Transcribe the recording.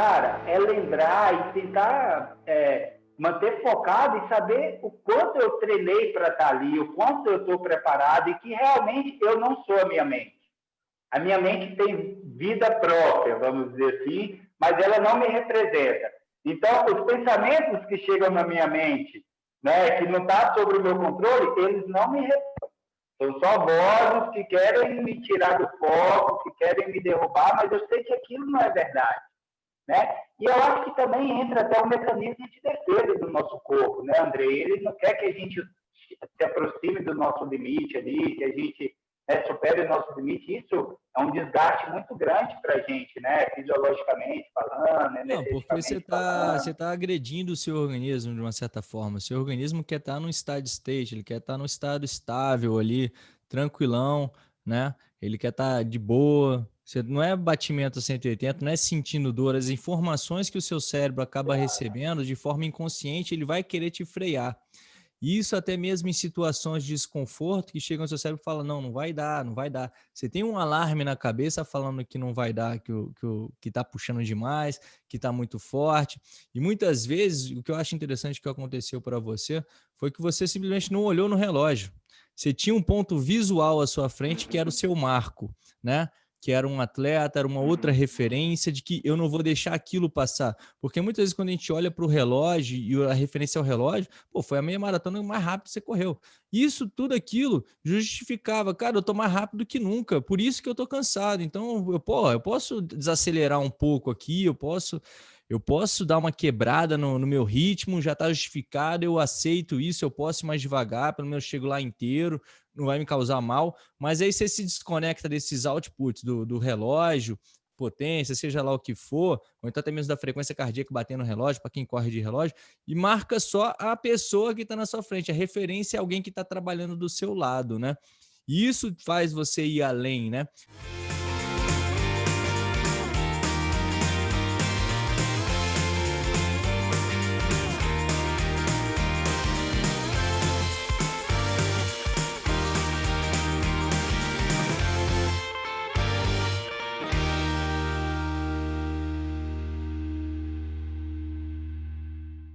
cara, é lembrar e tentar é, manter focado e saber o quanto eu treinei para estar tá ali, o quanto eu estou preparado e que realmente eu não sou a minha mente. A minha mente tem vida própria, vamos dizer assim, mas ela não me representa. Então, os pensamentos que chegam na minha mente, né, que não está sobre o meu controle, eles não me representam. São só vozes que querem me tirar do foco, que querem me derrubar, mas eu sei que aquilo não é verdade. Né? E eu acho que também entra até o mecanismo de defesa do nosso corpo, né, André? Ele não quer que a gente se aproxime do nosso limite ali, que a gente né, supere o nosso limite. Isso é um desgaste muito grande para a gente, né? Fisiologicamente falando, Não, porque você está você tá agredindo o seu organismo de uma certa forma. O seu organismo quer estar tá no steady state, ele quer estar tá no estado estável ali, tranquilão, né? Ele quer estar tá de boa, você não é batimento 180, não é sentindo dor. As informações que o seu cérebro acaba recebendo de forma inconsciente, ele vai querer te frear. Isso até mesmo em situações de desconforto que chegam ao seu cérebro e fala não, não vai dar, não vai dar. Você tem um alarme na cabeça falando que não vai dar, que o que, que tá puxando demais, que está muito forte. E muitas vezes o que eu acho interessante que aconteceu para você foi que você simplesmente não olhou no relógio. Você tinha um ponto visual à sua frente que era o seu marco, né? Que era um atleta, era uma outra referência de que eu não vou deixar aquilo passar. Porque muitas vezes quando a gente olha para o relógio e a referência ao relógio, pô, foi a meia maratona mais rápido que você correu. Isso, tudo aquilo justificava, cara, eu tô mais rápido que nunca, por isso que eu tô cansado. Então, eu, pô, eu posso desacelerar um pouco aqui, eu posso eu posso dar uma quebrada no, no meu ritmo, já está justificado, eu aceito isso, eu posso ir mais devagar, pelo menos chego lá inteiro, não vai me causar mal, mas aí você se desconecta desses outputs do, do relógio, potência, seja lá o que for, ou então até mesmo da frequência cardíaca batendo no relógio, para quem corre de relógio, e marca só a pessoa que está na sua frente. A referência é alguém que está trabalhando do seu lado, né? E isso faz você ir além, né?